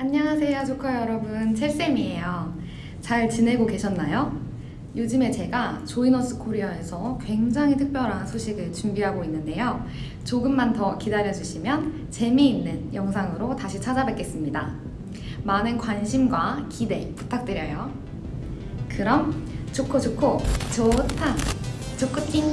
안녕하세요 조커 여러분. 첼쌤이에요. 잘 지내고 계셨나요? 요즘에 제가 조이너스 코리아에서 굉장히 특별한 소식을 준비하고 있는데요. 조금만 더 기다려주시면 재미있는 영상으로 다시 찾아뵙겠습니다. 많은 관심과 기대 부탁드려요. 그럼 좋고 좋고 좋다. 좋고띵